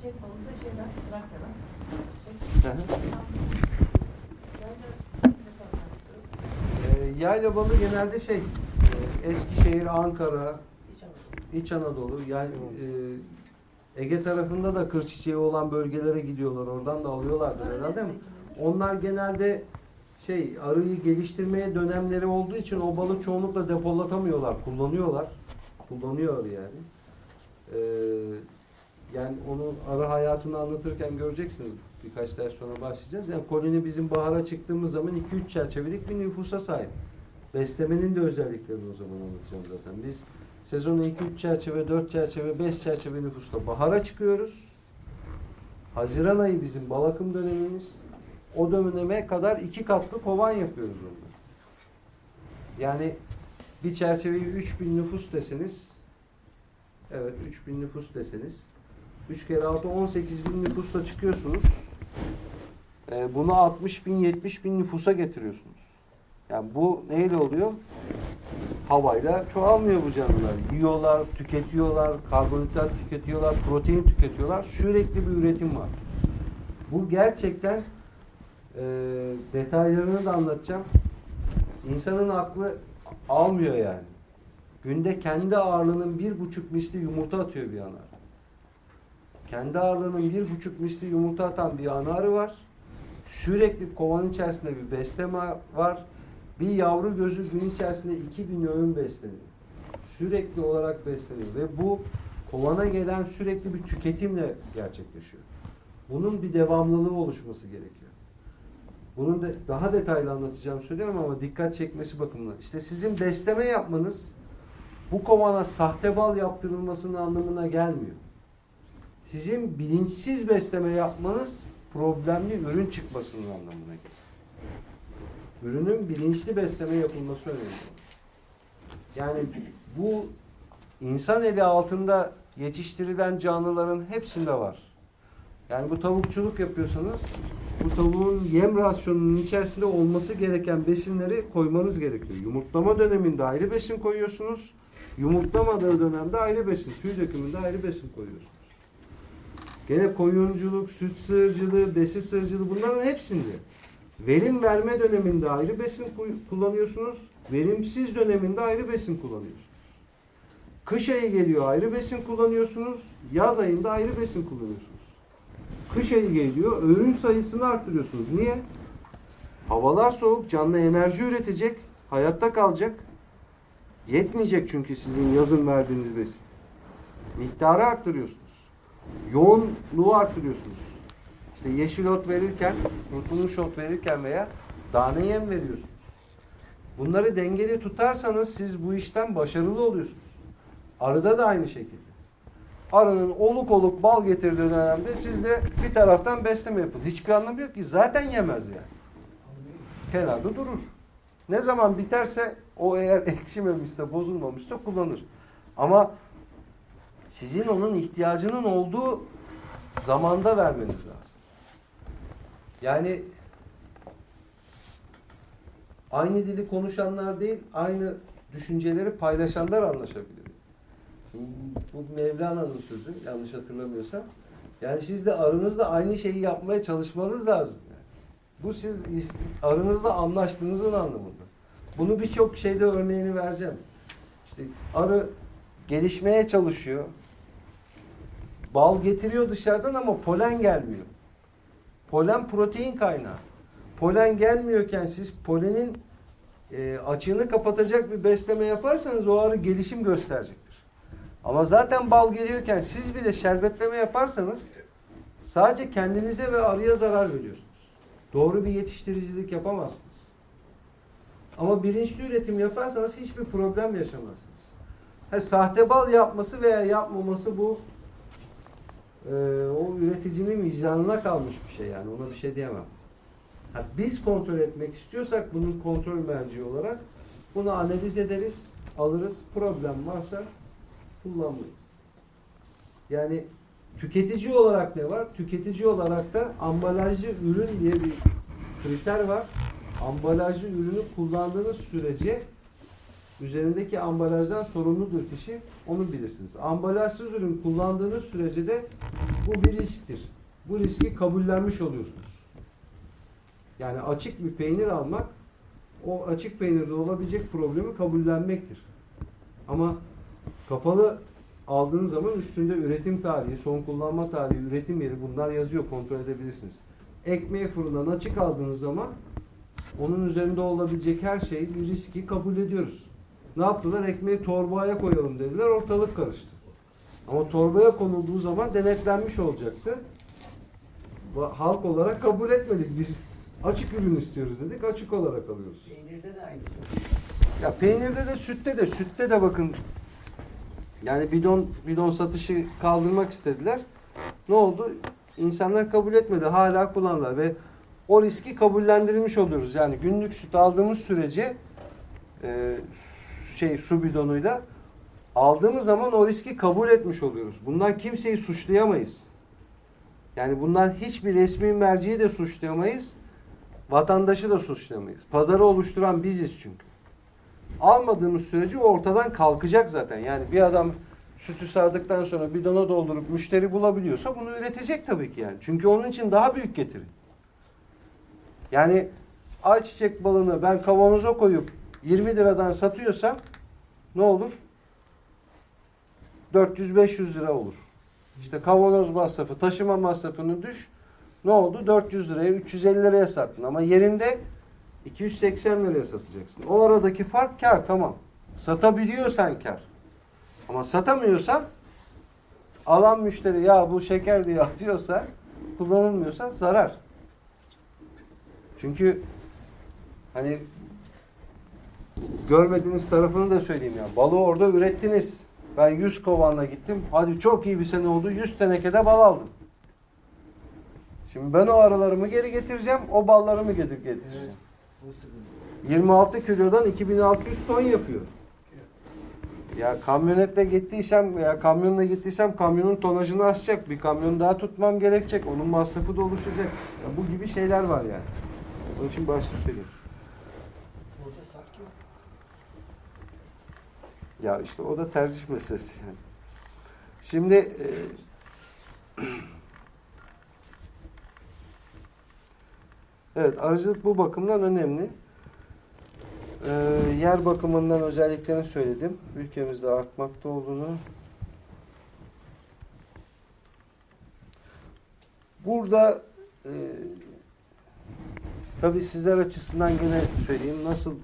çiçek balığı da şeyden, Trakya'dan. Hı hı. Ee, yayla balığı genelde şey, e, Eskişehir, Ankara, İç Anadolu, yani e, Ege tarafında da kır çiçeği olan bölgelere gidiyorlar. Oradan da alıyorlardır herhalde mi? Onlar genelde şey arıyı geliştirmeye dönemleri olduğu için o balığı çoğunlukla depolatamıyorlar, kullanıyorlar. Kullanıyor yani. Ee, yani onu arı hayatını anlatırken göreceksiniz. Birkaç ders sonra başlayacağız. Yani koloni bizim bahara çıktığımız zaman 2-3 çerçevelik bir nüfusa sahip. Beslemenin de özelliklerini o zaman anlatacağım zaten. Biz sezonu 2-3 çerçeve, 4 çerçeve, 5 çerçeve nüfusta bahara çıkıyoruz. Haziran ayı bizim bal akım dönemimiz. O döneme kadar iki katlı kovan yapıyoruz onda. Yani bir çerçeveyi 3000 nüfus deseniz evet 3000 nüfus deseniz 3 kere 6 18 bin nüfusla çıkıyorsunuz. Ee, bunu 60 bin 70 bin nüfusa getiriyorsunuz. Yani bu neyle oluyor? Havayla çoğalmıyor bu canlılar. Yiyorlar, tüketiyorlar, karbonhidrat tüketiyorlar, protein tüketiyorlar. Sürekli bir üretim var. Bu gerçekten e, detaylarını da anlatacağım. İnsanın aklı almıyor yani. Günde kendi ağırlığının bir buçuk misli yumurta atıyor bir anar. Kendi ağırlığının bir buçuk misli yumurta atan bir anarı var. Sürekli kovanın içerisinde bir besleme var. Bir yavru gözü gün içerisinde 2000 öğün besleniyor. Sürekli olarak besleniyor ve bu kovana gelen sürekli bir tüketimle gerçekleşiyor. Bunun bir devamlılığı oluşması gerekiyor. Bunun da daha detaylı anlatacağım söylüyorum ama dikkat çekmesi bakımından. İşte sizin besleme yapmanız bu kovana sahte bal yaptırılmasının anlamına gelmiyor. Sizin bilinçsiz besleme yapmanız problemli ürün çıkmasının anlamına gelir. Ürünün bilinçli besleme yapılması önemli. Yani bu insan eli altında yetiştirilen canlıların hepsinde var. Yani bu tavukçuluk yapıyorsanız bu tavuğun yem rasyonunun içerisinde olması gereken besinleri koymanız gerekiyor. Yumurtlama döneminde ayrı besin koyuyorsunuz. Yumurtlamadığı dönemde ayrı besin, tüy dökümünde ayrı besin koyuyorsunuz. Gene koyunculuk, süt sığırcılığı, besi sığırcılığı bunların hepsinde. Verim verme döneminde ayrı besin kullanıyorsunuz. Verimsiz döneminde ayrı besin kullanıyorsunuz. Kış ayı geliyor ayrı besin kullanıyorsunuz. Yaz ayında ayrı besin kullanıyorsunuz. Kış ayı geliyor öğün sayısını arttırıyorsunuz. Niye? Havalar soğuk, canlı enerji üretecek, hayatta kalacak. Yetmeyecek çünkü sizin yazın verdiğiniz besin. Miktarı arttırıyorsunuz. Yoğunluğu arttırıyorsunuz. İşte yeşil ot verirken, unutulmuş ot verirken veya tane yem veriyorsunuz. Bunları dengeli tutarsanız siz bu işten başarılı oluyorsunuz. Arıda da aynı şekilde. Arının oluk oluk bal getirdiği dönemde siz de bir taraftan besleme yapın. Hiçbir anlamı yok ki. Zaten yemez yani. Kenarda durur. Ne zaman biterse o eğer ekşimemişse, bozulmamışsa kullanır. Ama sizin onun ihtiyacının olduğu zamanda vermeniz lazım. Yani aynı dili konuşanlar değil, aynı düşünceleri paylaşanlar anlaşabilir. Bu Mevlana'nın sözü, yanlış hatırlamıyorsam. Yani siz de arınızla aynı şeyi yapmaya çalışmanız lazım. Yani. Bu siz arınızla anlaştığınızın anlamında. Bunu birçok şeyde örneğini vereceğim. İşte arı gelişmeye çalışıyor. Bal getiriyor dışarıdan ama polen gelmiyor. Polen protein kaynağı. Polen gelmiyorken siz polenin e, açığını kapatacak bir besleme yaparsanız o arı gelişim gösterecektir. Ama zaten bal geliyorken siz bile şerbetleme yaparsanız sadece kendinize ve arıya zarar veriyorsunuz. Doğru bir yetiştiricilik yapamazsınız. Ama bilinçli üretim yaparsanız hiçbir problem yaşamazsınız. Ha, sahte bal yapması veya yapmaması bu e, o üreticinin vicdanına kalmış bir şey yani ona bir şey diyemem. Ha, biz kontrol etmek istiyorsak bunun kontrol merci olarak bunu analiz ederiz, alırız. Problem varsa kullanmayız. Yani tüketici olarak ne var? Tüketici olarak da ambalajlı ürün diye bir kriter var. Ambalajlı ürünü kullandığınız sürece üzerindeki ambalajdan sorumludur kişi. Onu bilirsiniz. Ambalajsız ürün kullandığınız sürece de bu bir risktir. Bu riski kabullenmiş oluyorsunuz. Yani açık bir peynir almak o açık peynirde olabilecek problemi kabullenmektir. Ama kapalı aldığınız zaman üstünde üretim tarihi, son kullanma tarihi, üretim yeri bunlar yazıyor. Kontrol edebilirsiniz. Ekmeği fırından açık aldığınız zaman onun üzerinde olabilecek her şeyi, bir riski kabul ediyoruz. Ne yaptılar? Ekmeği torbaya koyalım dediler. Ortalık karıştı. Ama torbaya konulduğu zaman denetlenmiş olacaktı. Halk olarak kabul etmedik. Biz açık ürün istiyoruz dedik. Açık olarak alıyoruz. Peynirde de aynısı. Ya peynirde de sütte de sütte de bakın yani bidon bidon satışı kaldırmak istediler. Ne oldu? İnsanlar kabul etmedi. Hala kullandılar ve o riski kabullendirilmiş oluyoruz. Yani günlük süt aldığımız sürece e, şey su bidonuyla aldığımız zaman o riski kabul etmiş oluyoruz. Bundan kimseyi suçlayamayız. Yani bundan hiçbir resmi merciyi de suçlayamayız. Vatandaşı da suçlayamayız. Pazarı oluşturan biziz çünkü almadığımız sürece ortadan kalkacak zaten. Yani bir adam sütü sağdıktan sonra bidona doldurup müşteri bulabiliyorsa bunu üretecek tabii ki yani. Çünkü onun için daha büyük getiri. Yani ayçiçek balını ben kavanoza koyup 20 liradan satıyorsam ne olur? 400-500 lira olur. İşte kavanoz masrafı, taşıma masrafını düş. Ne oldu? 400 liraya, 350 liraya sattın. Ama yerinde 280 liraya satacaksın. O aradaki fark kar tamam. Satabiliyorsan kar. Ama satamıyorsan alan müşteri ya bu şeker diye atıyorsa kullanılmıyorsa zarar. Çünkü hani görmediğiniz tarafını da söyleyeyim ya. Balığı orada ürettiniz. Ben 100 kovanla gittim. Hadi çok iyi bir sene oldu. 100 tenekede bal aldım. Şimdi ben o aralarımı geri getireceğim. O ballarımı getir getireceğim. Bu sıkıntı. 26 kilodan 2600 ton yapıyor. Ya kamyonetle gittiysem veya kamyonla gittiysem kamyonun tonajını aşacak. Bir kamyon daha tutmam gerekecek. Onun masrafı da oluşacak. Ya bu gibi şeyler var yani. Onun için başta söyleyeyim. Burada sark yok. Ya işte o da tercih meselesi yani. Şimdi e, evet arıcılık bu bakımdan önemli. E, yer bakımından özelliklerini söyledim. Ülkemizde artmakta olduğunu. Burada e, tabii sizler açısından gene söyleyeyim nasıl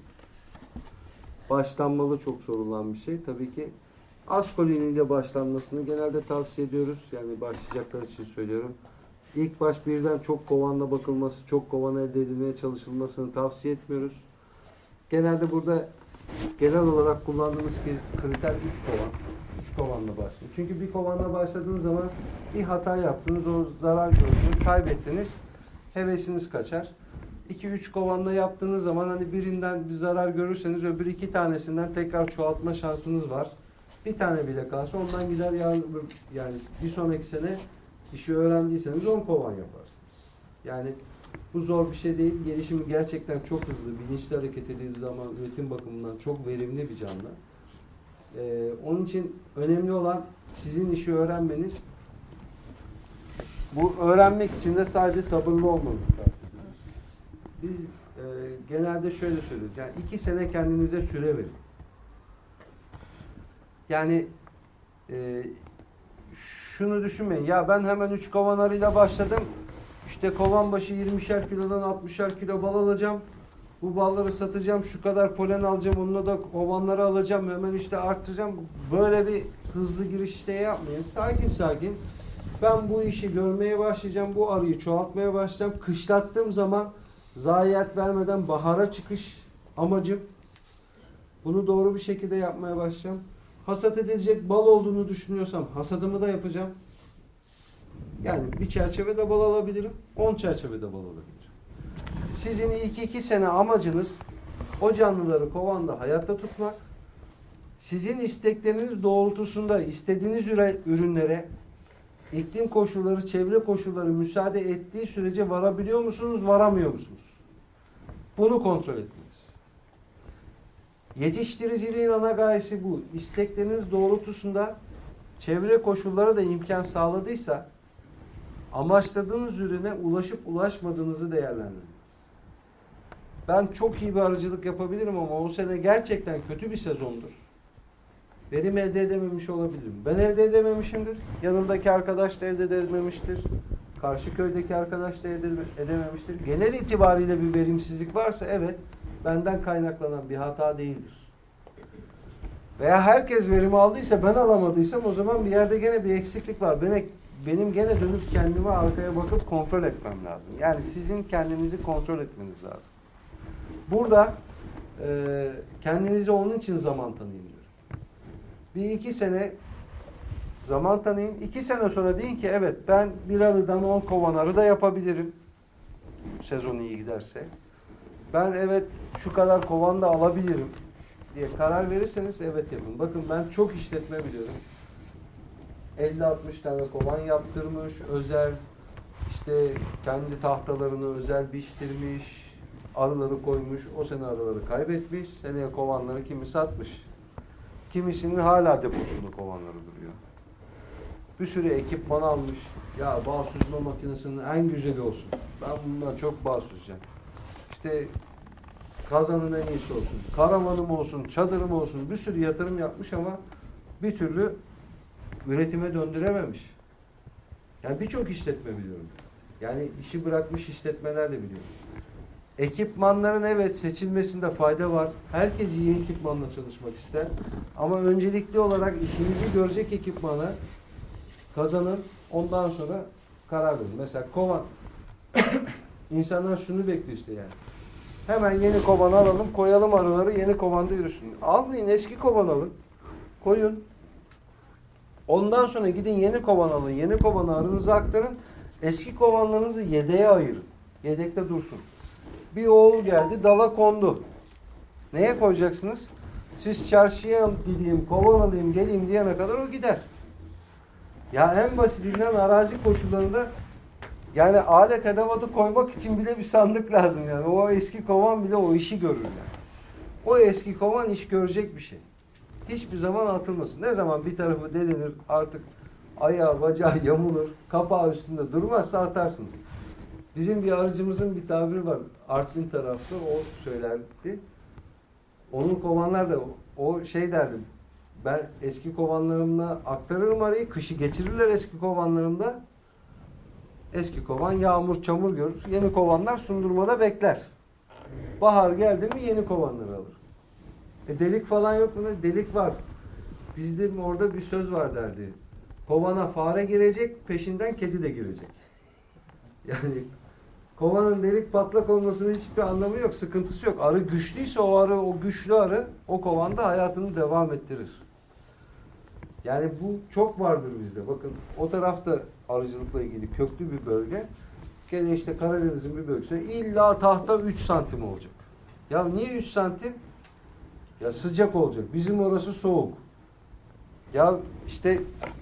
başlanmalı çok sorulan bir şey. Tabii ki az koloniyle başlanmasını genelde tavsiye ediyoruz. Yani başlayacaklar için söylüyorum. İlk baş birden çok kovanla bakılması, çok kovan elde edilmeye çalışılmasını tavsiye etmiyoruz. Genelde burada genel olarak kullandığımız kriter 3 kovan. 3 kovanla başlayın. Çünkü bir kovanla başladığınız zaman bir hata yaptınız, o zarar gördünüz, kaybettiniz. Hevesiniz kaçar. 2-3 kovanla yaptığınız zaman hani birinden bir zarar görürseniz öbür iki tanesinden tekrar çoğaltma şansınız var. Bir tane bile kalsa ondan gider yani, yani bir sonraki sene işi öğrendiyseniz 10 kovan yaparsınız. Yani bu zor bir şey değil. Gelişimi gerçekten çok hızlı. Bilinçli hareket edildiği zaman üretim bakımından çok verimli bir canlı. Ee, onun için önemli olan sizin işi öğrenmeniz. Bu öğrenmek için de sadece sabırlı olmanız biz e, genelde şöyle söylüyoruz. Yani iki sene kendinize süre verin. Yani e, şunu düşünmeyin. Ya ben hemen üç kovan arıyla başladım. İşte kovan başı 20'şer kilodan 60'er kilo bal alacağım. Bu balları satacağım. Şu kadar polen alacağım. Onunla da kovanları alacağım. Hemen işte arttıracağım. Böyle bir hızlı girişte yapmayın. Sakin sakin. Ben bu işi görmeye başlayacağım. Bu arıyı çoğaltmaya başlayacağım. Kışlattığım zaman zayiat vermeden bahara çıkış amacım. Bunu doğru bir şekilde yapmaya başlayacağım. Hasat edilecek bal olduğunu düşünüyorsam hasadımı da yapacağım. Yani bir çerçevede bal alabilirim, 10 çerçevede bal alabilirim. Sizin ilk iki sene amacınız o canlıları kovanda hayatta tutmak. Sizin istekleriniz doğrultusunda istediğiniz ürünlere iklim koşulları, çevre koşulları müsaade ettiği sürece varabiliyor musunuz, varamıyor musunuz? Bunu kontrol etmeniz. Yetiştiriciliğin ana gayesi bu. İstekleriniz doğrultusunda çevre koşulları da imkan sağladıysa amaçladığınız ürüne ulaşıp ulaşmadığınızı değerlendirin. Ben çok iyi bir arıcılık yapabilirim ama o sene gerçekten kötü bir sezondur. Verim elde edememiş olabilirim. Ben elde edememişimdir. Yanımdaki arkadaş da elde edememiştir. Karşı köydeki arkadaş da elde edememiştir. Genel itibariyle bir verimsizlik varsa evet benden kaynaklanan bir hata değildir. Veya herkes verim aldıysa ben alamadıysam o zaman bir yerde gene bir eksiklik var. Beni, benim gene dönüp kendime arkaya bakıp kontrol etmem lazım. Yani sizin kendinizi kontrol etmeniz lazım. Burada e, kendinize onun için zaman tanıyın. Bir iki sene zaman tanıyın. İki sene sonra deyin ki evet ben bir arıdan on kovan arı da yapabilirim. Sezon iyi giderse. Ben evet şu kadar kovan da alabilirim diye karar verirseniz evet yapın. Bakın ben çok işletme biliyorum. 50-60 tane kovan yaptırmış, özel işte kendi tahtalarını özel biçtirmiş, arıları koymuş, o sene arıları kaybetmiş, seneye kovanları kimi satmış. Kimisinin hala deposunda kovanları duruyor. Bir sürü ekipman almış. Ya bağ süzme makinesinin en güzeli olsun. Ben bundan çok bağ süzeceğim. İşte kazanın en iyisi olsun. Karavanım olsun, çadırım olsun. Bir sürü yatırım yapmış ama bir türlü üretime döndürememiş. Yani birçok işletme biliyorum. Yani işi bırakmış işletmeler de biliyorum. Ekipmanların evet seçilmesinde fayda var. Herkes iyi ekipmanla çalışmak ister. Ama öncelikli olarak işinizi görecek ekipmanı kazanın. Ondan sonra karar verin. Mesela kovan. İnsanlar şunu bekliyor işte yani. Hemen yeni kovan alalım, koyalım arıları yeni kovanda yürüsün. Almayın, eski kovan alın. Koyun. Ondan sonra gidin yeni kovan alın. Yeni kovanı arınıza aktarın. Eski kovanlarınızı yedeğe ayırın. Yedekte dursun. Bir oğul geldi, dala kondu. Neye koyacaksınız? Siz çarşıya gideyim, kovan alayım, geleyim diyene kadar o gider. Ya en basitinden arazi koşullarında yani alet edevatı koymak için bile bir sandık lazım yani. O eski kovan bile o işi görür yani. O eski kovan iş görecek bir şey. Hiçbir zaman atılmasın. Ne zaman bir tarafı delinir artık ayağı bacağı yamulur, kapağı üstünde durmazsa atarsınız. Bizim bir arıcımızın bir tabiri var. Artvin tarafta o söylerdi. Onun kovanlar da o şey derdi. Ben eski kovanlarımla aktarırım arayı. Kışı geçirirler eski kovanlarımda. Eski kovan yağmur çamur görür. Yeni kovanlar sundurmada bekler. Bahar geldi mi yeni kovanları alır. E delik falan yok mu? Delik var. Bizde orada bir söz var derdi. Kovana fare girecek, peşinden kedi de girecek. Yani kovanın delik patlak olmasının hiçbir anlamı yok, sıkıntısı yok. Arı güçlüyse o arı, o güçlü arı o kovanda hayatını devam ettirir. Yani bu çok vardır bizde. Bakın o tarafta arıcılıkla ilgili köklü bir bölge. Gene işte Karadeniz'in bir bölgesi. İlla tahta 3 santim olacak. Ya niye 3 santim? Ya sıcak olacak. Bizim orası soğuk. Ya işte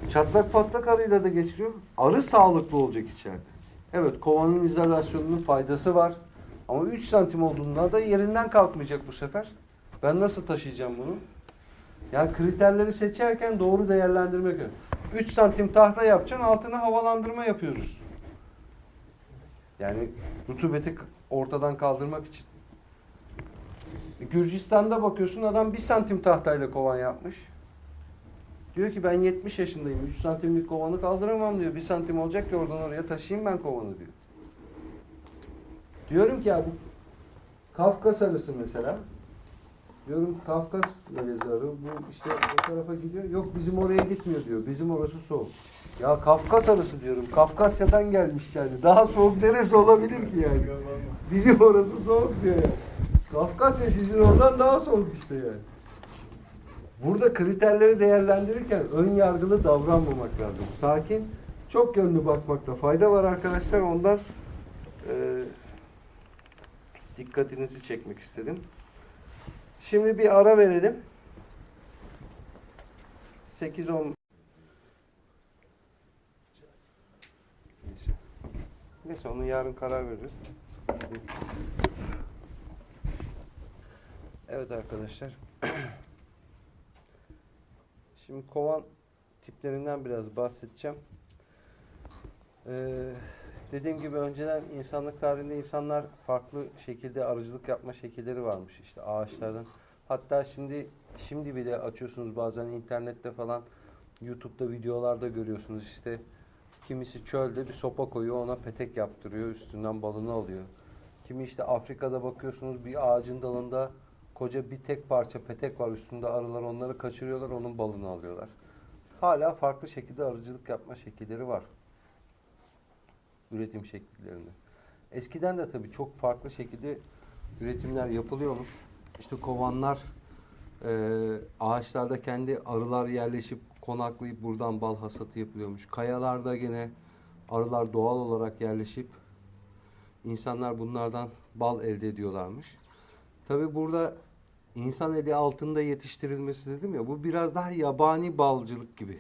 çatlak patlak arıyla da geçiriyor. Arı sağlıklı olacak içeride. Evet kovanın izolasyonunun faydası var. Ama 3 santim olduğunda da yerinden kalkmayacak bu sefer. Ben nasıl taşıyacağım bunu? Yani kriterleri seçerken doğru değerlendirmek önemli. 3 santim tahta yapacaksın altına havalandırma yapıyoruz. Yani rutubeti ortadan kaldırmak için. E, Gürcistan'da bakıyorsun adam 1 santim tahtayla kovan yapmış. Diyor ki ben 70 yaşındayım. 3 santimlik kovanı kaldıramam diyor. 1 santim olacak ki oradan oraya taşıyayım ben kovanı diyor. Diyorum ki ya bu Kafkas arısı mesela. Diyorum Kafkas melezi arı. Bu işte o tarafa gidiyor. Yok bizim oraya gitmiyor diyor. Bizim orası soğuk. Ya Kafkas arısı diyorum. Kafkasya'dan gelmiş yani. Daha soğuk neresi olabilir ki yani? Bizim orası soğuk diyor ya. Kafkasya sizin oradan daha soğuk işte yani. Burada kriterleri değerlendirirken ön yargılı davranmamak lazım. Sakin, çok yönlü bakmakta fayda var arkadaşlar. Ondan e, dikkatinizi çekmek istedim. Şimdi bir ara verelim. 8-10 Neyse. Neyse onu yarın karar veririz. Evet. Arkadaşlar. Şimdi kovan tiplerinden biraz bahsedeceğim. Ee, dediğim gibi önceden insanlık tarihinde insanlar farklı şekilde arıcılık yapma şekilleri varmış. İşte ağaçlardan. Hatta şimdi şimdi bile açıyorsunuz bazen internette falan YouTube'da videolarda görüyorsunuz işte kimisi çölde bir sopa koyuyor ona petek yaptırıyor üstünden balını alıyor. Kimi işte Afrika'da bakıyorsunuz bir ağacın dalında koca bir tek parça petek var üstünde arılar onları kaçırıyorlar onun balını alıyorlar. Hala farklı şekilde arıcılık yapma şekilleri var. Üretim şekillerinde. Eskiden de tabii çok farklı şekilde üretimler yapılıyormuş. İşte kovanlar e, ağaçlarda kendi arılar yerleşip konaklayıp buradan bal hasatı yapılıyormuş. Kayalarda gene arılar doğal olarak yerleşip insanlar bunlardan bal elde ediyorlarmış. Tabi burada insan eli altında yetiştirilmesi dedim ya bu biraz daha yabani balcılık gibi.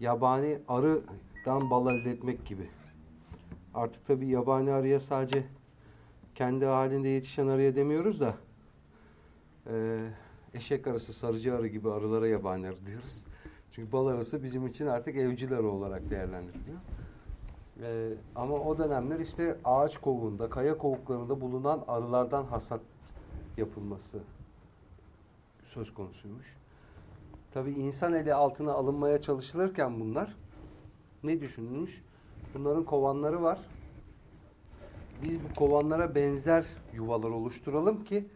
Yabani arıdan bal elde etmek gibi. Artık tabi yabani arıya sadece kendi halinde yetişen arıya demiyoruz da eee, eşek arısı, sarıcı arı gibi arılara yabani arı diyoruz. Çünkü bal arısı bizim için artık evcil arı olarak değerlendiriliyor. Ee, ama o dönemler işte ağaç kovuğunda, kaya kovuklarında bulunan arılardan hasat yapılması söz konusuymuş. Tabii insan eli altına alınmaya çalışılırken bunlar ne düşünülmüş? Bunların kovanları var. Biz bu kovanlara benzer yuvalar oluşturalım ki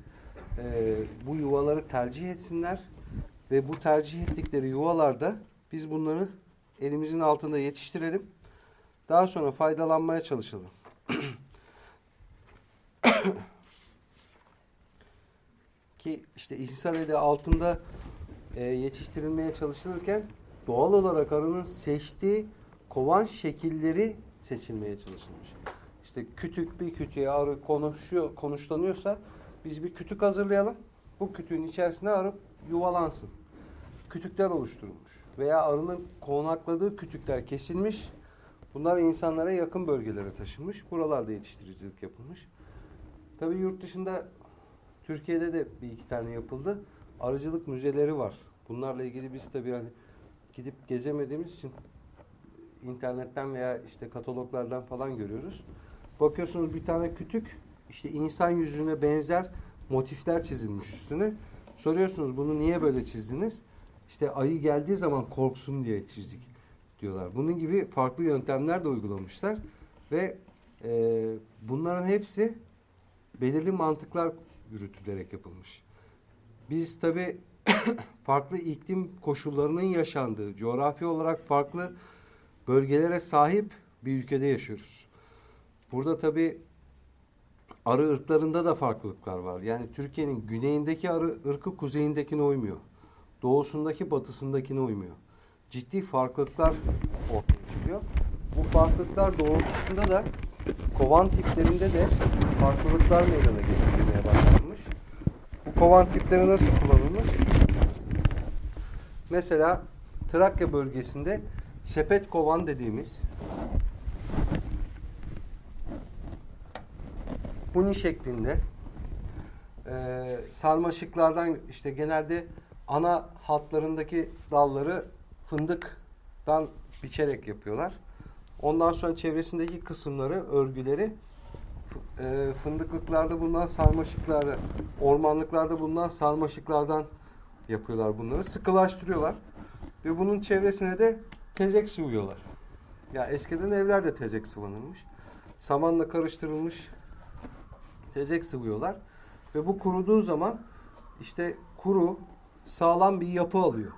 e, bu yuvaları tercih etsinler ve bu tercih ettikleri yuvalarda biz bunları elimizin altında yetiştirelim. Daha sonra faydalanmaya çalışalım. Ki işte insan eli altında e, yetiştirilmeye çalışılırken doğal olarak arının seçtiği kovan şekilleri seçilmeye çalışılmış. İşte kütük bir kütüğe arı konuşuyor, konuşlanıyorsa biz bir kütük hazırlayalım. Bu kütüğün içerisine arı yuvalansın. Kütükler oluşturulmuş. Veya arının konakladığı kütükler kesilmiş. Bunlar insanlara yakın bölgelere taşınmış. Buralarda yetiştiricilik yapılmış. Tabii yurt dışında Türkiye'de de bir iki tane yapıldı. Arıcılık müzeleri var. Bunlarla ilgili biz tabii hani gidip gezemediğimiz için internetten veya işte kataloglardan falan görüyoruz. Bakıyorsunuz bir tane kütük işte insan yüzüne benzer motifler çizilmiş üstüne. Soruyorsunuz bunu niye böyle çizdiniz? İşte ayı geldiği zaman korksun diye çizdik diyorlar. Bunun gibi farklı yöntemler de uygulamışlar ve e, bunların hepsi belirli mantıklar yürütülerek yapılmış. Biz tabi farklı iklim koşullarının yaşandığı, coğrafi olarak farklı bölgelere sahip bir ülkede yaşıyoruz. Burada tabi arı ırklarında da farklılıklar var. Yani Türkiye'nin güneyindeki arı ırkı kuzeyindekine uymuyor. Doğusundaki batısındakine uymuyor. Ciddi farklılıklar ortaya çıkıyor. Bu farklılıklar doğrultusunda da kovan tiplerinde de farklılıklar meydana. Bu kovan tipleri nasıl kullanılmış? Mesela Trakya bölgesinde sepet kovan dediğimiz huni şeklinde e, sarmaşıklardan işte genelde ana hatlarındaki dalları fındıktan biçerek yapıyorlar. Ondan sonra çevresindeki kısımları, örgüleri e, fındıklıklarda bulunan sarmaşıklarda, ormanlıklarda bulunan sarmaşıklardan yapıyorlar bunları. Sıkılaştırıyorlar. Ve bunun çevresine de tezek sıvıyorlar. Ya eskiden evlerde tezek sıvanırmış. Samanla karıştırılmış tezek sıvıyorlar. Ve bu kuruduğu zaman işte kuru, sağlam bir yapı alıyor.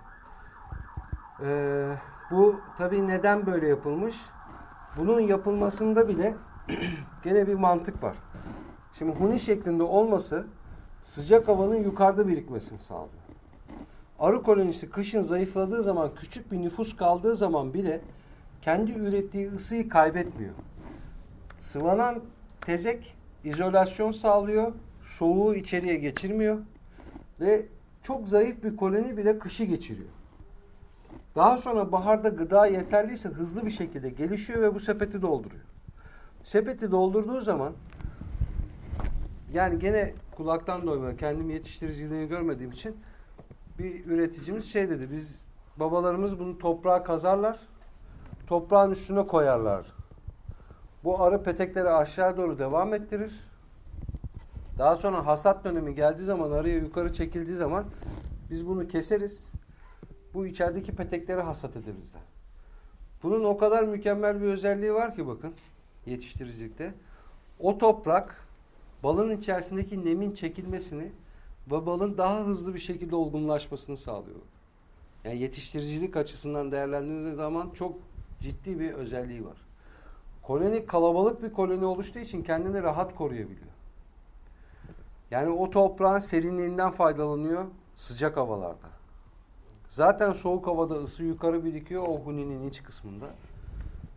Ee, bu tabii neden böyle yapılmış? Bunun yapılmasında bile gene bir mantık var. Şimdi huni şeklinde olması sıcak havanın yukarıda birikmesini sağlıyor. Arı kolonisi kışın zayıfladığı zaman küçük bir nüfus kaldığı zaman bile kendi ürettiği ısıyı kaybetmiyor. Sıvanan tezek izolasyon sağlıyor, soğuğu içeriye geçirmiyor ve çok zayıf bir koloni bile kışı geçiriyor. Daha sonra baharda gıda yeterliyse hızlı bir şekilde gelişiyor ve bu sepeti dolduruyor. Sepeti doldurduğu zaman yani gene kulaktan doyma kendim yetiştiriciliğini görmediğim için bir üreticimiz şey dedi biz babalarımız bunu toprağa kazarlar toprağın üstüne koyarlar. Bu arı petekleri aşağı doğru devam ettirir. Daha sonra hasat dönemi geldiği zaman arıya yukarı çekildiği zaman biz bunu keseriz. Bu içerideki petekleri hasat ederiz de. Bunun o kadar mükemmel bir özelliği var ki bakın yetiştiricilikte. O toprak balın içerisindeki nemin çekilmesini ve balın daha hızlı bir şekilde olgunlaşmasını sağlıyor. Yani yetiştiricilik açısından değerlendirildiği zaman çok ciddi bir özelliği var. Koloni kalabalık bir koloni oluştuğu için kendini rahat koruyabiliyor. Yani o toprağın serinliğinden faydalanıyor sıcak havalarda. Zaten soğuk havada ısı yukarı birikiyor o huninin iç kısmında.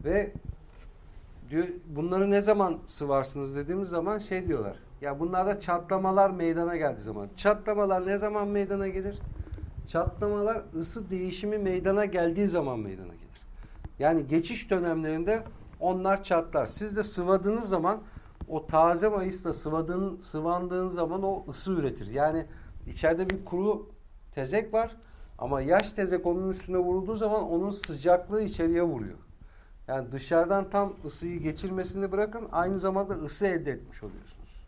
Ve diyor bunları ne zaman sıvarsınız dediğimiz zaman şey diyorlar. Ya bunlarda çatlamalar meydana geldiği zaman. Çatlamalar ne zaman meydana gelir? Çatlamalar ısı değişimi meydana geldiği zaman meydana gelir. Yani geçiş dönemlerinde onlar çatlar. Siz de sıvadığınız zaman o taze mayısla sıvadığın, sıvandığın zaman o ısı üretir. Yani içeride bir kuru tezek var ama yaş tezek onun üstüne vurulduğu zaman onun sıcaklığı içeriye vuruyor. Yani dışarıdan tam ısıyı geçirmesini bırakın aynı zamanda ısı elde etmiş oluyorsunuz.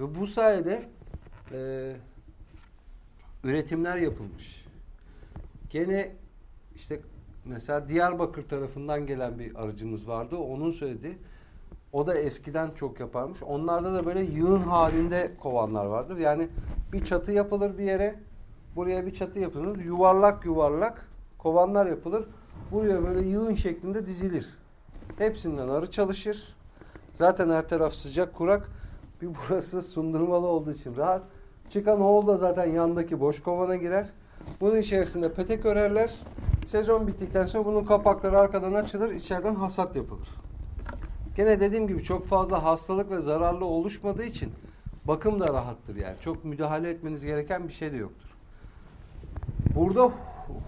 Ve bu sayede e, üretimler yapılmış. Gene işte mesela Diyarbakır tarafından gelen bir arıcımız vardı. Onun söyledi. O da eskiden çok yaparmış. Onlarda da böyle yığın halinde kovanlar vardır. Yani bir çatı yapılır bir yere. Buraya bir çatı yapılır. Yuvarlak yuvarlak kovanlar yapılır. Buraya böyle yığın şeklinde dizilir. Hepsinden arı çalışır. Zaten her taraf sıcak kurak. Bir burası sundurmalı olduğu için rahat. Çıkan oğul da zaten yandaki boş kovana girer. Bunun içerisinde petek örerler. Sezon bittikten sonra bunun kapakları arkadan açılır. içeriden hasat yapılır. Gene dediğim gibi çok fazla hastalık ve zararlı oluşmadığı için bakım da rahattır yani. Çok müdahale etmeniz gereken bir şey de yoktur. Burada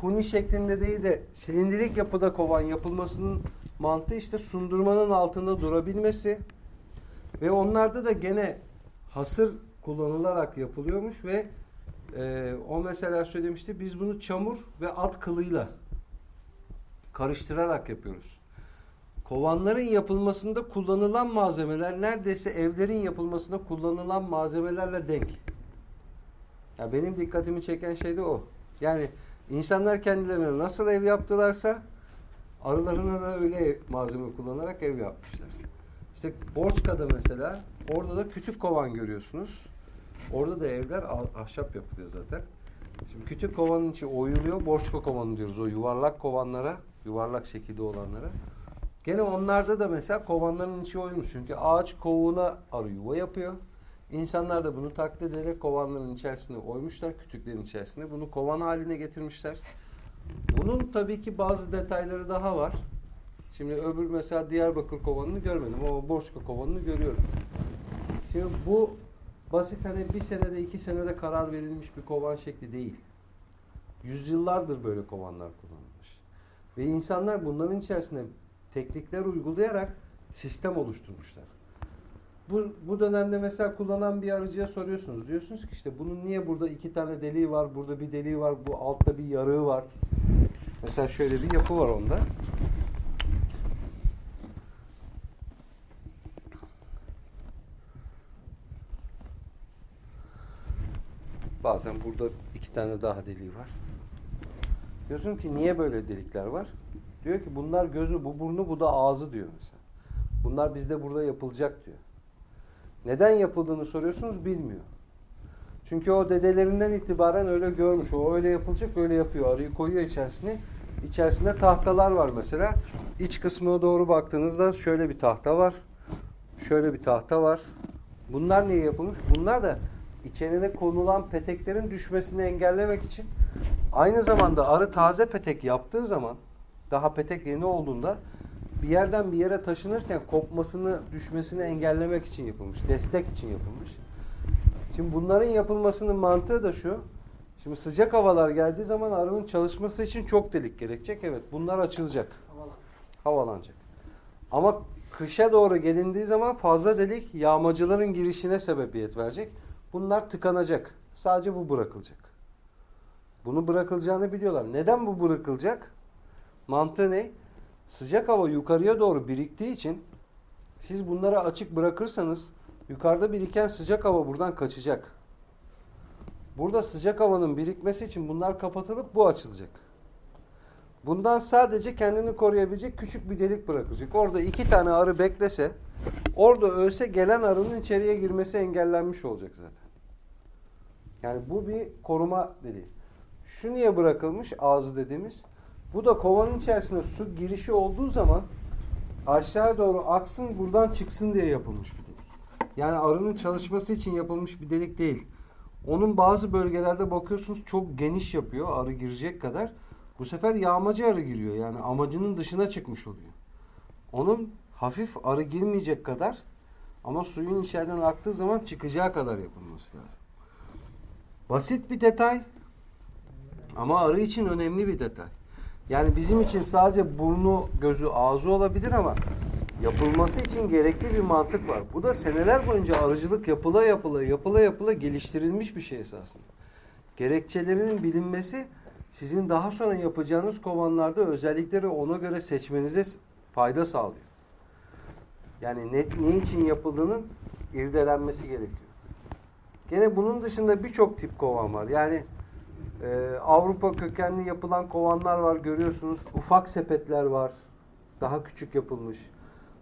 huni şeklinde değil de silindirik yapıda kovan yapılmasının mantığı işte sundurmanın altında durabilmesi ve onlarda da gene hasır kullanılarak yapılıyormuş ve e, o mesela söylemişti biz bunu çamur ve at kılıyla karıştırarak yapıyoruz. Kovanların yapılmasında kullanılan malzemeler neredeyse evlerin yapılmasında kullanılan malzemelerle denk. Ya benim dikkatimi çeken şey de o. Yani insanlar kendilerine nasıl ev yaptılarsa arılarına da öyle malzeme kullanarak ev yapmışlar. İşte Borçka'da mesela orada da kütük kovan görüyorsunuz. Orada da evler ah- ahşap yapılıyor zaten. Şimdi kütük kovanın içi oyuluyor. Borçka kovanı diyoruz o yuvarlak kovanlara, yuvarlak şekilde olanlara. Gene onlarda da mesela kovanların içi oyulmuş. Çünkü ağaç kovuğuna arı yuva yapıyor. İnsanlar da bunu taklit ederek kovanların içerisine oymuşlar, kütüklerin içerisine. Bunu kovan haline getirmişler. Bunun tabii ki bazı detayları daha var. Şimdi öbür mesela Diyarbakır kovanını görmedim ama Borçka kovanını görüyorum. Şimdi bu basit hani bir senede iki senede karar verilmiş bir kovan şekli değil. Yüzyıllardır böyle kovanlar kullanılmış. Ve insanlar bunların içerisine teknikler uygulayarak sistem oluşturmuşlar. Bu, bu dönemde mesela kullanan bir arıcıya soruyorsunuz. Diyorsunuz ki işte bunun niye burada iki tane deliği var, burada bir deliği var, bu altta bir yarığı var. Mesela şöyle bir yapı var onda. Bazen burada iki tane daha deliği var. Diyorsun ki niye böyle delikler var? Diyor ki bunlar gözü, bu burnu, bu da ağzı diyor mesela. Bunlar bizde burada yapılacak diyor. Neden yapıldığını soruyorsunuz bilmiyor. Çünkü o dedelerinden itibaren öyle görmüş. O öyle yapılacak öyle yapıyor. Arıyı koyuyor içerisine. İçerisinde tahtalar var mesela. İç kısmına doğru baktığınızda şöyle bir tahta var. Şöyle bir tahta var. Bunlar niye yapılmış? Bunlar da içerine konulan peteklerin düşmesini engellemek için. Aynı zamanda arı taze petek yaptığı zaman daha petek yeni olduğunda bir yerden bir yere taşınırken kopmasını, düşmesini engellemek için yapılmış. Destek için yapılmış. Şimdi bunların yapılmasının mantığı da şu. Şimdi sıcak havalar geldiği zaman arının çalışması için çok delik gerekecek. Evet bunlar açılacak. Havalan. Havalanacak. Ama kışa doğru gelindiği zaman fazla delik yağmacıların girişine sebebiyet verecek. Bunlar tıkanacak. Sadece bu bırakılacak. Bunu bırakılacağını biliyorlar. Neden bu bırakılacak? Mantığı ne? Sıcak hava yukarıya doğru biriktiği için siz bunları açık bırakırsanız yukarıda biriken sıcak hava buradan kaçacak. Burada sıcak havanın birikmesi için bunlar kapatılıp bu açılacak. Bundan sadece kendini koruyabilecek küçük bir delik bırakılacak. Orada iki tane arı beklese, orada ölse gelen arının içeriye girmesi engellenmiş olacak zaten. Yani bu bir koruma deliği. Şu niye bırakılmış ağzı dediğimiz? Bu da kovanın içerisine su girişi olduğu zaman aşağı doğru aksın buradan çıksın diye yapılmış bir delik. Yani arının çalışması için yapılmış bir delik değil. Onun bazı bölgelerde bakıyorsunuz çok geniş yapıyor arı girecek kadar. Bu sefer yağmacı arı giriyor. Yani amacının dışına çıkmış oluyor. Onun hafif arı girmeyecek kadar ama suyun içeriden aktığı zaman çıkacağı kadar yapılması lazım. Basit bir detay ama arı için önemli bir detay. Yani bizim için sadece burnu, gözü, ağzı olabilir ama yapılması için gerekli bir mantık var. Bu da seneler boyunca arıcılık yapıla yapıla yapıla yapıla geliştirilmiş bir şey esasında. Gerekçelerinin bilinmesi sizin daha sonra yapacağınız kovanlarda özellikleri ona göre seçmenize fayda sağlıyor. Yani ne, ne için yapıldığının irdelenmesi gerekiyor. Gene bunun dışında birçok tip kovan var. Yani ee, Avrupa kökenli yapılan kovanlar var görüyorsunuz. Ufak sepetler var. Daha küçük yapılmış.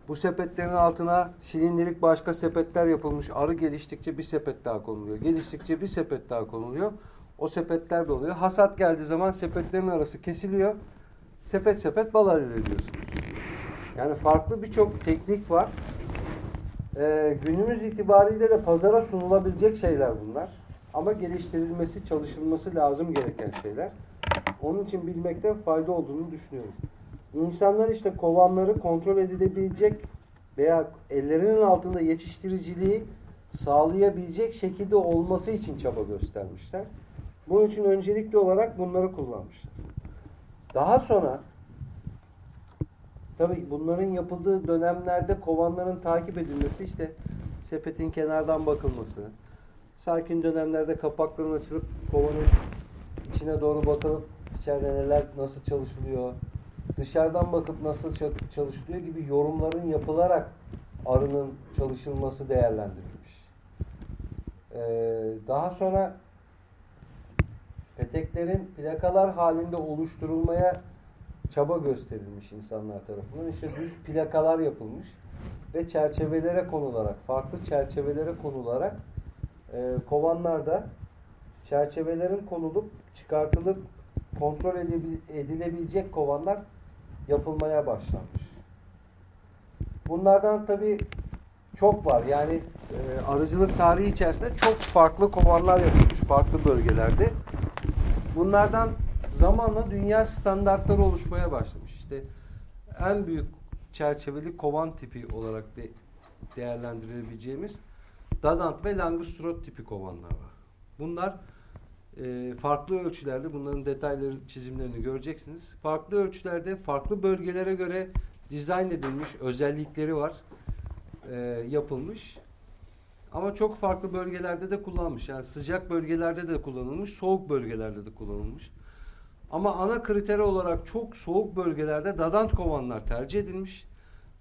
Bu sepetlerin altına silindirik başka sepetler yapılmış. Arı geliştikçe bir sepet daha konuluyor. Geliştikçe bir sepet daha konuluyor. O sepetler de oluyor. Hasat geldiği zaman sepetlerin arası kesiliyor. Sepet sepet bal elde ediyorsunuz. Yani farklı birçok teknik var. Ee, günümüz itibariyle de pazara sunulabilecek şeyler bunlar. Ama geliştirilmesi, çalışılması lazım gereken şeyler. Onun için bilmekte fayda olduğunu düşünüyorum. İnsanlar işte kovanları kontrol edilebilecek veya ellerinin altında yetiştiriciliği sağlayabilecek şekilde olması için çaba göstermişler. Bunun için öncelikli olarak bunları kullanmışlar. Daha sonra tabii bunların yapıldığı dönemlerde kovanların takip edilmesi işte sepetin kenardan bakılması, sakin dönemlerde kapakların açılıp kovanın içine doğru bakılıp içeride neler nasıl çalışılıyor, dışarıdan bakıp nasıl çalışılıyor gibi yorumların yapılarak arının çalışılması değerlendirilmiş. Ee, daha sonra peteklerin plakalar halinde oluşturulmaya çaba gösterilmiş insanlar tarafından. İşte düz plakalar yapılmış ve çerçevelere konularak, farklı çerçevelere konularak e, kovanlarda çerçevelerin konulup çıkartılıp kontrol edilebilecek kovanlar yapılmaya başlanmış. Bunlardan tabi çok var. Yani e, arıcılık tarihi içerisinde çok farklı kovanlar yapılmış farklı bölgelerde. Bunlardan zamanla dünya standartları oluşmaya başlamış. İşte en büyük çerçeveli kovan tipi olarak de değerlendirebileceğimiz Dadant ve Langustrot tipi kovanlar var. Bunlar e, farklı ölçülerde bunların detayları çizimlerini göreceksiniz. Farklı ölçülerde farklı bölgelere göre dizayn edilmiş özellikleri var. E, yapılmış. Ama çok farklı bölgelerde de kullanılmış. Yani sıcak bölgelerde de kullanılmış, soğuk bölgelerde de kullanılmış. Ama ana kriteri olarak çok soğuk bölgelerde dadant kovanlar tercih edilmiş.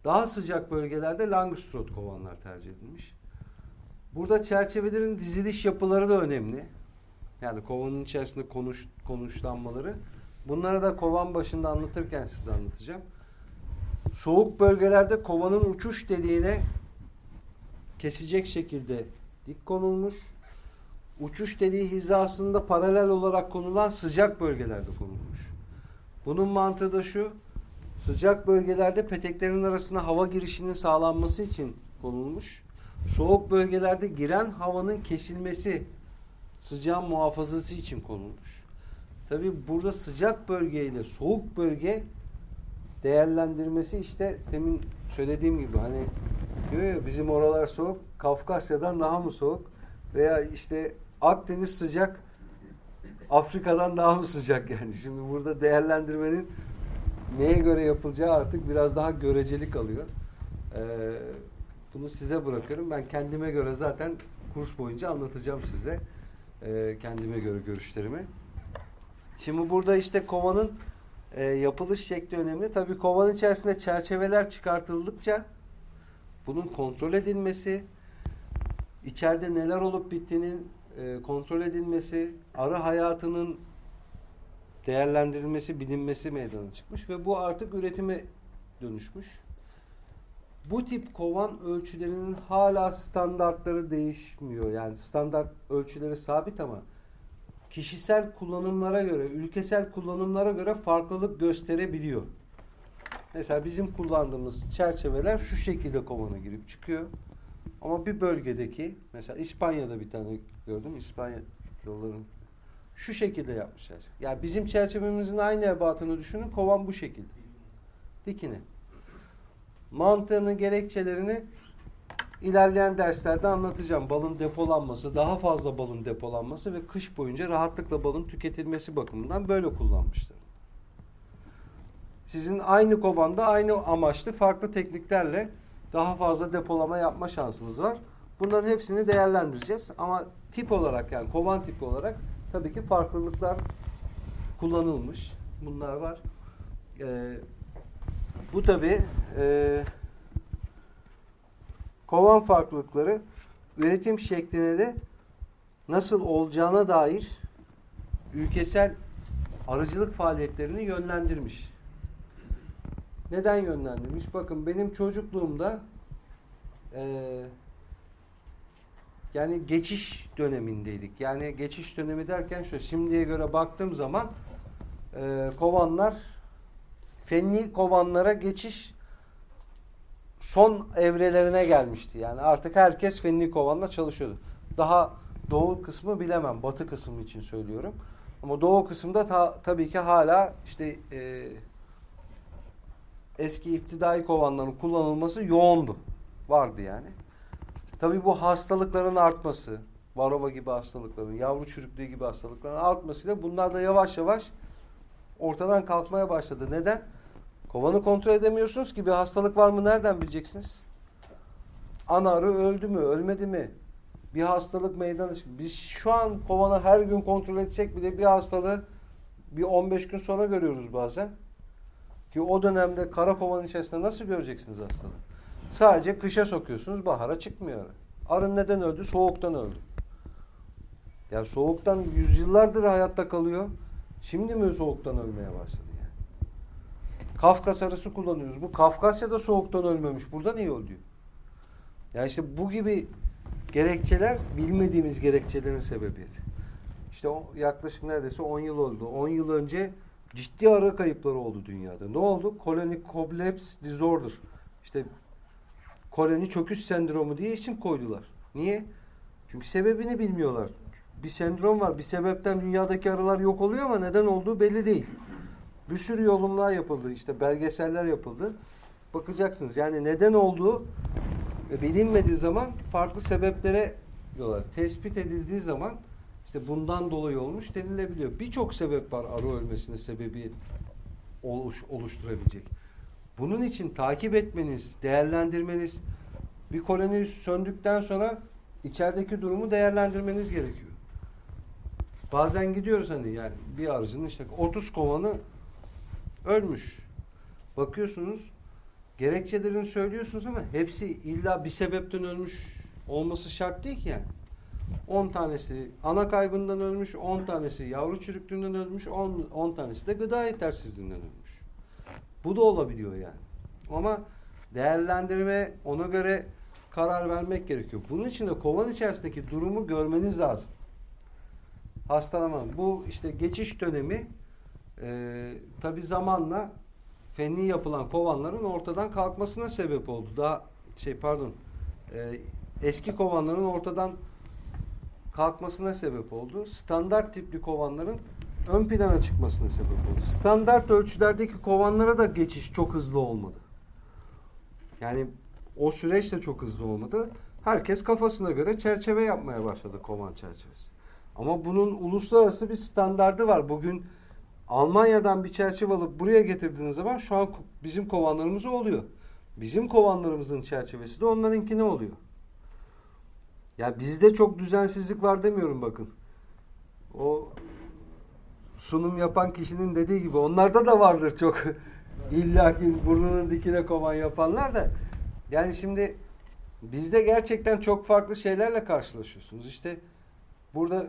Daha sıcak bölgelerde Langustrot kovanlar tercih edilmiş. Burada çerçevelerin diziliş yapıları da önemli. Yani kovanın içerisinde konuş, konuşlanmaları. Bunları da kovan başında anlatırken size anlatacağım. Soğuk bölgelerde kovanın uçuş deliğine kesecek şekilde dik konulmuş. Uçuş deliği hizasında paralel olarak konulan sıcak bölgelerde konulmuş. Bunun mantığı da şu. Sıcak bölgelerde peteklerin arasına hava girişinin sağlanması için konulmuş. Soğuk bölgelerde giren havanın kesilmesi, sıcağın muhafazası için konulmuş. Tabi burada sıcak bölge ile soğuk bölge değerlendirmesi işte demin söylediğim gibi hani diyor ya bizim oralar soğuk, Kafkasya'dan daha mı soğuk veya işte Akdeniz sıcak, Afrika'dan daha mı sıcak yani. Şimdi burada değerlendirmenin neye göre yapılacağı artık biraz daha göreceli kalıyor. Ee, bunu size bırakıyorum. Ben kendime göre zaten kurs boyunca anlatacağım size. Ee, kendime göre görüşlerimi. Şimdi burada işte kovanın e, yapılış şekli önemli. Tabii kovanın içerisinde çerçeveler çıkartıldıkça bunun kontrol edilmesi, içeride neler olup bittiğinin e, kontrol edilmesi, arı hayatının değerlendirilmesi, bilinmesi meydana çıkmış ve bu artık üretime dönüşmüş. Bu tip kovan ölçülerinin hala standartları değişmiyor. Yani standart ölçüleri sabit ama kişisel kullanımlara göre, ülkesel kullanımlara göre farklılık gösterebiliyor. Mesela bizim kullandığımız çerçeveler şu şekilde kovana girip çıkıyor. Ama bir bölgedeki, mesela İspanya'da bir tane gördüm, İspanya yolların şu şekilde yapmışlar. Yani bizim çerçevemizin aynı ebatını düşünün, kovan bu şekilde. Dikine. Mantığını, gerekçelerini ilerleyen derslerde anlatacağım. Balın depolanması, daha fazla balın depolanması ve kış boyunca rahatlıkla balın tüketilmesi bakımından böyle kullanmışlar. Sizin aynı kovanda aynı amaçlı farklı tekniklerle daha fazla depolama yapma şansınız var. Bunların hepsini değerlendireceğiz. Ama tip olarak yani kovan tipi olarak tabii ki farklılıklar kullanılmış. Bunlar var. Ee, bu tabii e, kovan farklılıkları üretim şekline de nasıl olacağına dair ülkesel arıcılık faaliyetlerini yönlendirmiş. Neden yönlendirmiş? Bakın benim çocukluğumda eee yani geçiş dönemindeydik. Yani geçiş dönemi derken şu şimdiye göre baktığım zaman eee, kovanlar fenli kovanlara geçiş son evrelerine gelmişti. Yani artık herkes fenli kovanla çalışıyordu. Daha doğu kısmı bilemem. Batı kısmı için söylüyorum. Ama doğu kısımda ta- tabii ki hala işte eee eski iptidai kovanların kullanılması yoğundu. Vardı yani. Tabii bu hastalıkların artması, varova gibi hastalıkların, yavru çürüklüğü gibi hastalıkların artmasıyla bunlar da yavaş yavaş ortadan kalkmaya başladı. Neden? Kovanı kontrol edemiyorsunuz ki bir hastalık var mı nereden bileceksiniz? Ana arı öldü mü, ölmedi mi? Bir hastalık meydana çıktı. Biz şu an kovanı her gün kontrol edecek bile bir hastalığı bir 15 gün sonra görüyoruz bazen. Ki o dönemde kara kovanın içerisinde nasıl göreceksiniz hastalığı? Sadece kışa sokuyorsunuz, bahara çıkmıyor. arı. Arı neden öldü? Soğuktan öldü. Ya soğuktan yüzyıllardır hayatta kalıyor. Şimdi mi soğuktan ölmeye başladı yani? Kafkas arısı kullanıyoruz. Bu Kafkasya'da soğuktan ölmemiş. Burada niye öldü? Ya işte bu gibi gerekçeler bilmediğimiz gerekçelerin sebebiyeti. İşte o yaklaşık neredeyse 10 yıl oldu. 10 yıl önce ciddi arı kayıpları oldu dünyada. Ne oldu? Colony Collapse Disorder. İşte koloni çöküş sendromu diye isim koydular. Niye? Çünkü sebebini bilmiyorlar. Bir sendrom var. Bir sebepten dünyadaki arılar yok oluyor ama neden olduğu belli değil. Bir sürü yorumlar yapıldı. işte belgeseller yapıldı. Bakacaksınız. Yani neden olduğu e, bilinmediği zaman farklı sebeplere diyorlar. Tespit edildiği zaman işte bundan dolayı olmuş denilebiliyor. Birçok sebep var arı ölmesine sebebiyet oluş, oluşturabilecek. Bunun için takip etmeniz, değerlendirmeniz, bir koloni söndükten sonra içerideki durumu değerlendirmeniz gerekiyor. Bazen gidiyoruz hani yani bir arıcının işte 30 kovanı ölmüş. Bakıyorsunuz gerekçelerini söylüyorsunuz ama hepsi illa bir sebepten ölmüş olması şart değil ki yani. 10 tanesi ana kaybından ölmüş, 10 tanesi yavru çürüklüğünden ölmüş, 10, 10 tanesi de gıda yetersizliğinden ölmüş. Bu da olabiliyor yani. Ama değerlendirme ona göre karar vermek gerekiyor. Bunun için de kovan içerisindeki durumu görmeniz lazım. Hastalama. Bu işte geçiş dönemi e, tabi zamanla fenli yapılan kovanların ortadan kalkmasına sebep oldu. Daha şey pardon e, eski kovanların ortadan kalkmasına sebep oldu. Standart tipli kovanların ön plana çıkmasına sebep oldu. Standart ölçülerdeki kovanlara da geçiş çok hızlı olmadı. Yani o süreç de çok hızlı olmadı. Herkes kafasına göre çerçeve yapmaya başladı kovan çerçevesi. Ama bunun uluslararası bir standardı var. Bugün Almanya'dan bir çerçeve alıp buraya getirdiğiniz zaman şu an bizim kovanlarımız oluyor. Bizim kovanlarımızın çerçevesi de onlarınki ne oluyor? Ya bizde çok düzensizlik var demiyorum bakın. O sunum yapan kişinin dediği gibi onlarda da vardır çok illaki burnunun dikine kovan yapanlar da. Yani şimdi bizde gerçekten çok farklı şeylerle karşılaşıyorsunuz. İşte burada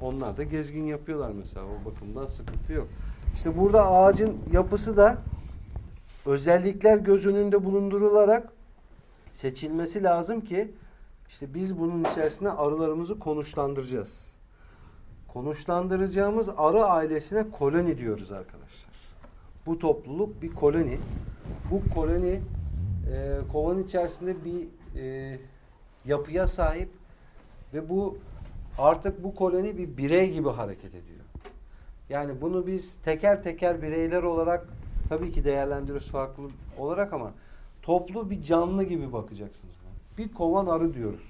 onlar da gezgin yapıyorlar mesela o bakımdan sıkıntı yok. İşte burada ağacın yapısı da özellikler göz önünde bulundurularak seçilmesi lazım ki işte biz bunun içerisine arılarımızı konuşlandıracağız. Konuşlandıracağımız arı ailesine koloni diyoruz arkadaşlar. Bu topluluk bir koloni. Bu koloni e, kovan içerisinde bir e, yapıya sahip ve bu artık bu koloni bir birey gibi hareket ediyor. Yani bunu biz teker teker bireyler olarak tabii ki değerlendiriyoruz farklı olarak ama toplu bir canlı gibi bakacaksınız. Bir kovan arı diyoruz.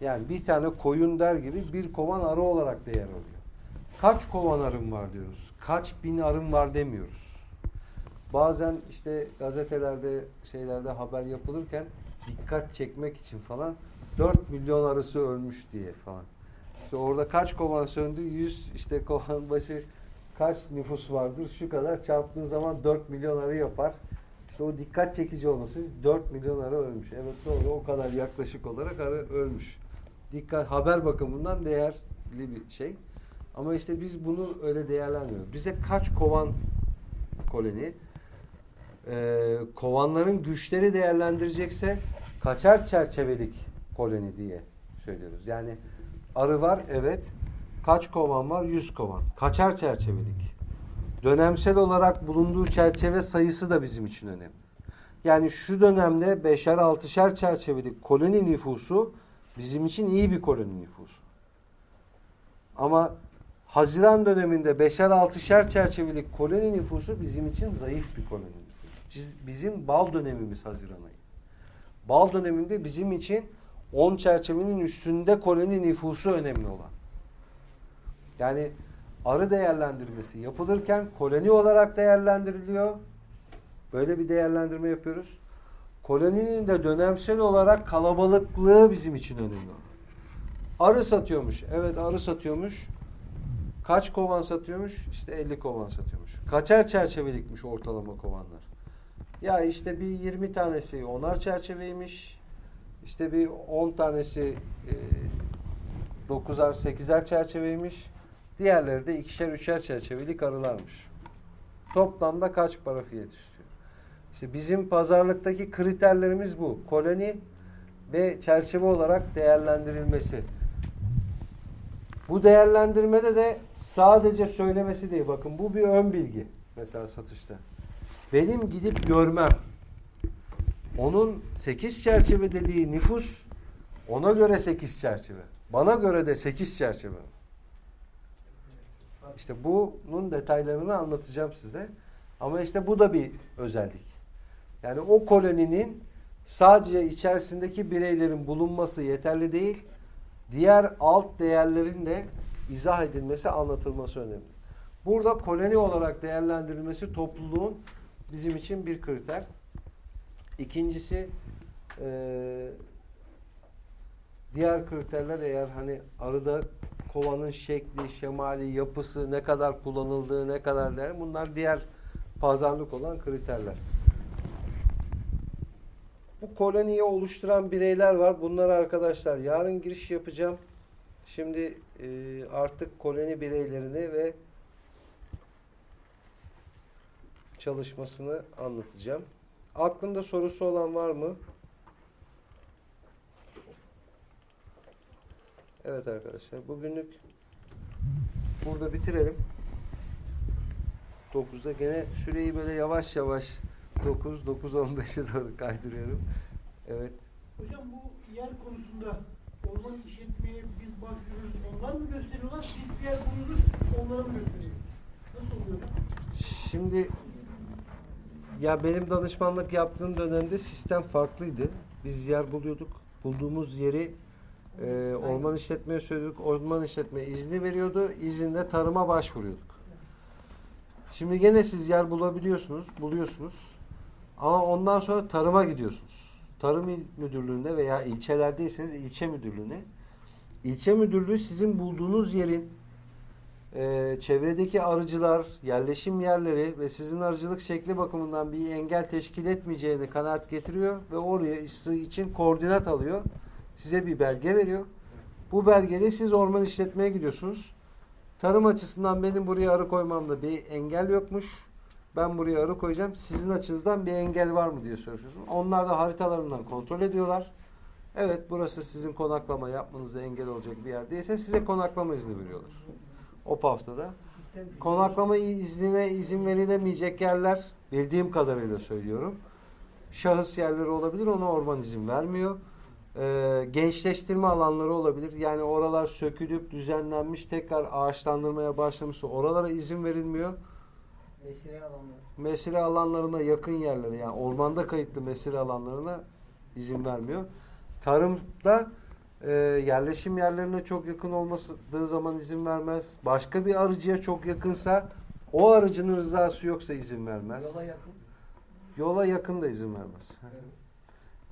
Yani bir tane koyun der gibi bir kovan arı olarak değer alıyor. Kaç kovan arım var diyoruz. Kaç bin arım var demiyoruz. Bazen işte gazetelerde şeylerde haber yapılırken dikkat çekmek için falan 4 milyon arısı ölmüş diye falan. İşte orada kaç kovan söndü? 100 işte kovan başı kaç nüfus vardır? Şu kadar çarptığın zaman 4 milyon arı yapar. İşte o dikkat çekici olması 4 milyon arı ölmüş. Evet doğru o kadar yaklaşık olarak arı ölmüş. Dikkat haber bakımından değerli bir şey. Ama işte biz bunu öyle değerlendirmiyoruz. Bize kaç kovan koloni e, kovanların güçleri değerlendirecekse kaçar çerçevelik koloni diye söylüyoruz. Yani arı var evet. Kaç kovan var? 100 kovan. Kaçar çerçevelik. Dönemsel olarak bulunduğu çerçeve sayısı da bizim için önemli. Yani şu dönemde beşer altışer çerçevelik koloni nüfusu bizim için iyi bir koloni nüfusu. Ama Haziran döneminde beşer altışer çerçevelik koloni nüfusu bizim için zayıf bir koloni Bizim bal dönemimiz Haziran ayı. Bal döneminde bizim için 10 çerçevenin üstünde koloni nüfusu önemli olan. Yani arı değerlendirmesi yapılırken koloni olarak değerlendiriliyor. Böyle bir değerlendirme yapıyoruz. Koloninin de dönemsel olarak kalabalıklığı bizim için önemli. Arı satıyormuş. Evet arı satıyormuş. Kaç kovan satıyormuş? İşte 50 kovan satıyormuş. Kaçer çerçevelikmiş ortalama kovanlar? Ya işte bir 20 tanesi onar çerçeveymiş. İşte bir 10 tanesi e, 9'ar 8'er çerçeveymiş. Diğerleri de ikişer üçer çerçevelik arılarmış. Toplamda kaç para fiyat istiyor? İşte bizim pazarlıktaki kriterlerimiz bu. Koloni ve çerçeve olarak değerlendirilmesi. Bu değerlendirmede de sadece söylemesi değil. Bakın bu bir ön bilgi. Mesela satışta. Benim gidip görmem. Onun 8 çerçeve dediği nüfus ona göre 8 çerçeve. Bana göre de 8 çerçeve. İşte bunun detaylarını anlatacağım size. Ama işte bu da bir özellik. Yani o koloninin sadece içerisindeki bireylerin bulunması yeterli değil. Diğer alt değerlerin de izah edilmesi, anlatılması önemli. Burada koloni olarak değerlendirilmesi topluluğun bizim için bir kriter. İkincisi eee, diğer kriterler eğer hani arıda kovanın şekli, şemali, yapısı, ne kadar kullanıldığı, ne kadar değer bunlar diğer pazarlık olan kriterler. Bu koloniyi oluşturan bireyler var. Bunlar arkadaşlar yarın giriş yapacağım. Şimdi e, artık koloni bireylerini ve çalışmasını anlatacağım. Aklında sorusu olan var mı? Evet arkadaşlar bugünlük burada bitirelim. 9'da gene süreyi böyle yavaş yavaş 9 9.15'e doğru kaydırıyorum. Evet. Hocam bu yer konusunda orman işletmeye biz başvuruyoruz. Onlar mı gösteriyorlar? Biz bir yer buluyoruz. Onlara mı gösteriyoruz? Nasıl oluyor? Şimdi ya benim danışmanlık yaptığım dönemde sistem farklıydı. Biz yer buluyorduk. Bulduğumuz yeri e, orman işletmeye söylüyorduk. Orman işletme izni veriyordu. İzinle tarıma başvuruyorduk. Şimdi gene siz yer bulabiliyorsunuz, buluyorsunuz. Ama ondan sonra tarıma gidiyorsunuz. Tarım İl müdürlüğünde veya ilçelerdeyseniz ilçe müdürlüğüne. İlçe müdürlüğü sizin bulduğunuz yerin e, çevredeki arıcılar, yerleşim yerleri ve sizin arıcılık şekli bakımından bir engel teşkil etmeyeceğini kanaat getiriyor ve oraya için koordinat alıyor. Size bir belge veriyor. Bu belgeyle siz orman işletmeye gidiyorsunuz. Tarım açısından benim buraya arı koymamda bir engel yokmuş. Ben buraya arı koyacağım. Sizin açınızdan bir engel var mı diye soruyorsunuz. Onlar da haritalarından kontrol ediyorlar. Evet burası sizin konaklama yapmanıza engel olacak bir yer değilse size konaklama izni veriyorlar. O haftada. Konaklama iznine izin verilemeyecek yerler bildiğim kadarıyla söylüyorum. Şahıs yerleri olabilir ona orman izin vermiyor. Ee, gençleştirme alanları olabilir. Yani oralar sökülüp düzenlenmiş tekrar ağaçlandırmaya başlamışsa oralara izin verilmiyor. Mesire alanları. Mesire alanlarına yakın yerlere yani ormanda kayıtlı mesire alanlarına izin vermiyor. Tarımda e, yerleşim yerlerine çok yakın olmadığı zaman izin vermez. Başka bir arıcıya çok yakınsa o arıcının rızası yoksa izin vermez. Yola yakın. Yola yakın da izin vermez.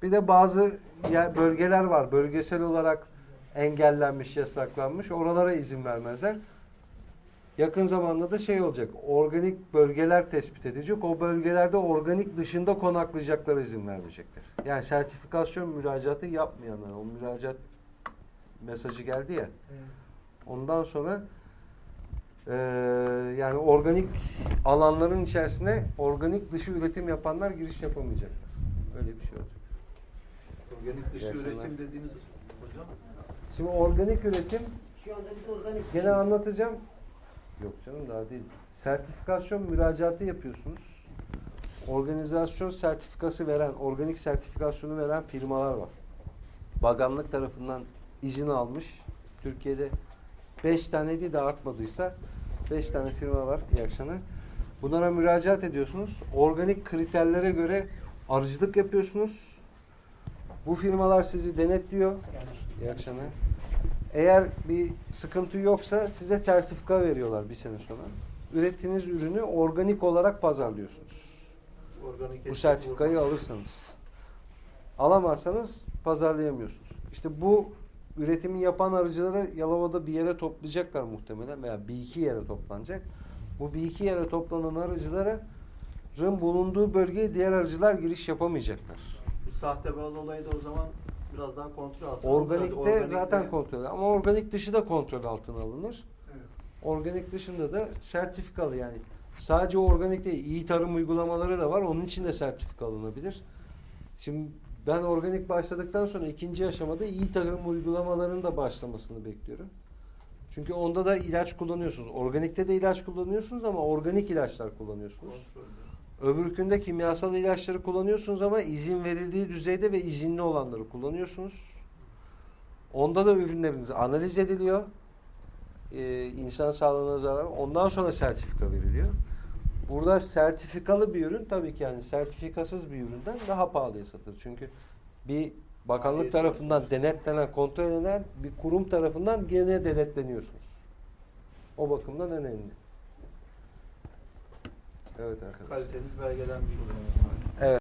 Bir de bazı yer, bölgeler var. Bölgesel olarak engellenmiş, yasaklanmış. Oralara izin vermezler. Yakın zamanda da şey olacak. Organik bölgeler tespit edecek. O bölgelerde organik dışında konaklayacaklara izin vermeyecekler. Yani sertifikasyon müracaatı yapmayanlar. O müracaat mesajı geldi ya. Ondan sonra eee, yani organik alanların içerisine organik dışı üretim yapanlar giriş yapamayacaklar. Öyle bir şey olacak. Organik dışı Gerçekten. üretim dediğiniz hocam Şimdi organik üretim Şu anda biz organik. gene anlatacağım. Yok canım daha değil. Sertifikasyon müracaatı yapıyorsunuz. Organizasyon sertifikası veren, organik sertifikasyonu veren firmalar var. Bakanlık tarafından izin almış. Türkiye'de 5 tane değil de artmadıysa 5 tane firma var akşamlar. Bunlara müracaat ediyorsunuz. Organik kriterlere göre arıcılık yapıyorsunuz. Bu firmalar sizi denetliyor. Akşamlar. Eğer bir sıkıntı yoksa size sertifika veriyorlar bir sene sonra. Ürettiğiniz ürünü organik olarak pazarlıyorsunuz. organik Bu sertifikayı burada- alırsanız. Alamazsanız pazarlayamıyorsunuz. İşte bu üretimi yapan arıcıları Yalova'da bir yere toplayacaklar muhtemelen veya bir iki yere toplanacak. Bu bir iki yere toplanan arıcıların bulunduğu bölgeye diğer arıcılar giriş yapamayacaklar. Bu sahte bal olayı da o zaman biraz daha kontrol altına alınır. Organikte Organikte- zaten kontrol ama organik dışı da kontrol altına alınır. Evet. Organik dışında da sertifikalı yani sadece organik değil iyi tarım uygulamaları da var onun için de sertifika alınabilir. Şimdi ben organik başladıktan sonra ikinci aşamada iyi tarım uygulamalarının da başlamasını bekliyorum. Çünkü onda da ilaç kullanıyorsunuz. Organikte de ilaç kullanıyorsunuz ama organik ilaçlar kullanıyorsunuz. Öbürkünde kimyasal ilaçları kullanıyorsunuz ama izin verildiği düzeyde ve izinli olanları kullanıyorsunuz. Onda da ürünleriniz analiz ediliyor. Ee, insan sağlığına zarar. Ondan sonra sertifika veriliyor. Burada sertifikalı bir ürün tabii ki yani sertifikasız bir üründen daha pahalıya satılır. Çünkü bir bakanlık Maliyeti tarafından denetlenen, kontrol edilen bir kurum tarafından gene denetleniyorsunuz. O bakımdan önemli. Evet arkadaşlar. Kaliteniz belgelenmiş oluyor.